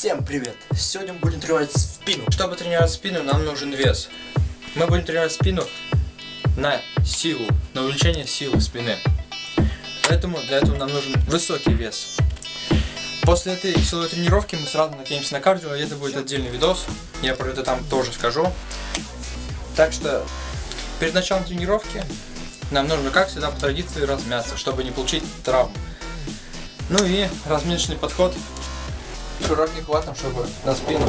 Всем привет! Сегодня мы будем тренировать спину. Чтобы тренировать спину, нам нужен вес. Мы будем тренировать спину на силу, на увеличение силы спины. Поэтому для этого нам нужен высокий вес. После этой силовой тренировки мы сразу накинемся на кардио, и это будет отдельный видос. Я про это там тоже скажу. Так что перед началом тренировки нам нужно, как всегда, по традиции размяться, чтобы не получить травм. Ну и разминочный подход широким хватом, чтобы на спину.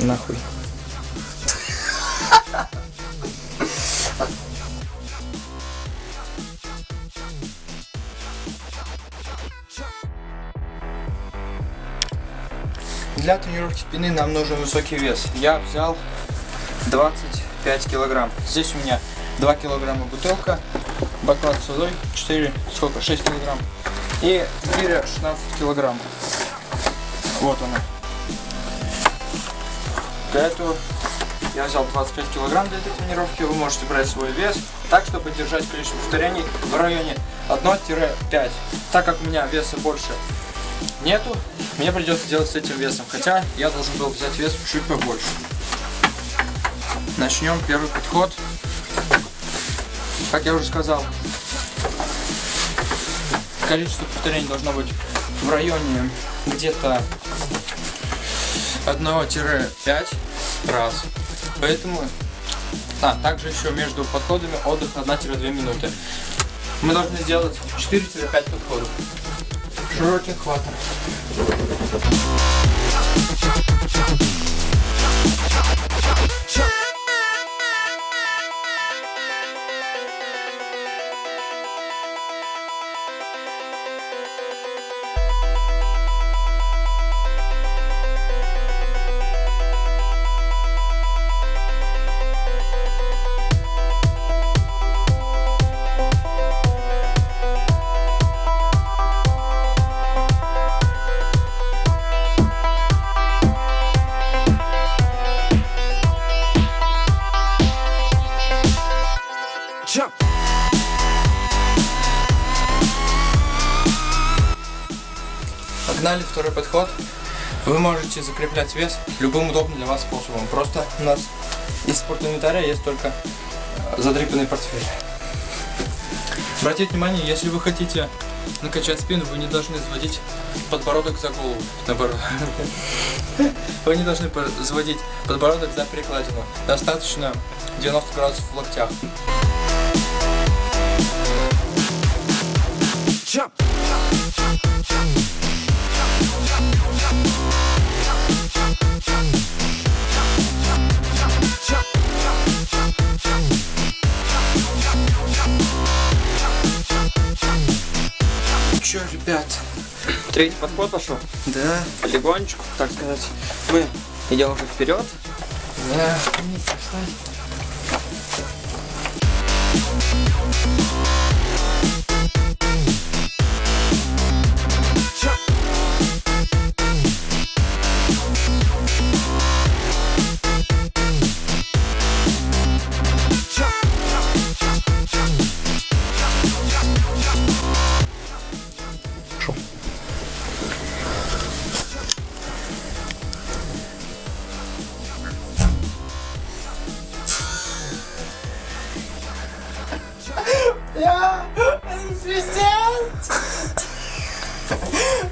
Нахуй. Для тренировки спины нам нужен высокий вес. Я взял 25 килограмм. Здесь у меня 2 килограмма бутылка, баклад с водой, 4, сколько, 6 килограмм. И гиря 16 килограмм. Вот она. Для этого я взял 25 килограмм для этой тренировки. Вы можете брать свой вес так, чтобы держать количество повторений в районе 1-5. Так как у меня веса больше нету, мне придется делать с этим весом. Хотя я должен был взять вес чуть побольше. Начнем первый подход. Как я уже сказал, количество повторений должно быть в районе где-то 1-5 раз. Поэтому, а, также еще между подходами отдых 1-2 минуты. Мы должны сделать 4-5 подходов. Широким хватом. Погнали, второй подход. Вы можете закреплять вес любым удобным для вас способом. Просто у нас из спортинвентаря есть только э, задрипанный портфель. Обратите внимание, если вы хотите накачать спину, вы не должны заводить подбородок за голову. Наоборот. Вы не должны заводить подбородок за перекладину. Достаточно 90 градусов в локтях. Jump. Ребят? Третий подход пошел? Да. Полигончику, так сказать. Мы идем уже вперед. Да. Я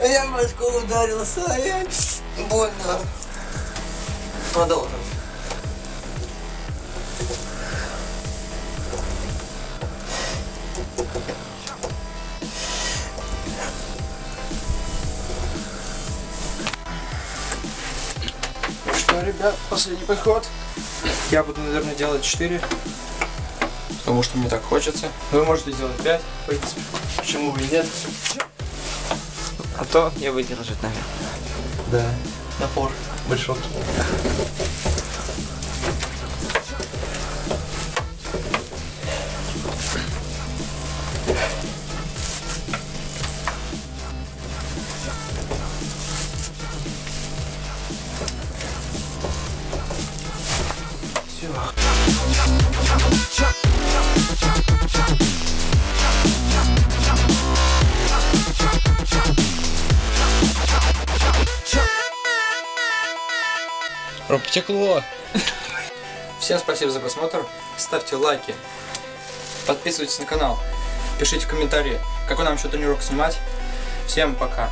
Я башку ударился, я больно. Продолжим. Что, ребят, последний подход. Я буду, наверное, делать 4 потому что мне так хочется. Вы можете сделать 5, в принципе, почему бы и нет. А то не выдержит, наверное. Да, напор большой. Все. Ром, потекло. Всем спасибо за просмотр. Ставьте лайки. Подписывайтесь на канал. Пишите комментарии, какой нам еще тренировку снимать. Всем пока.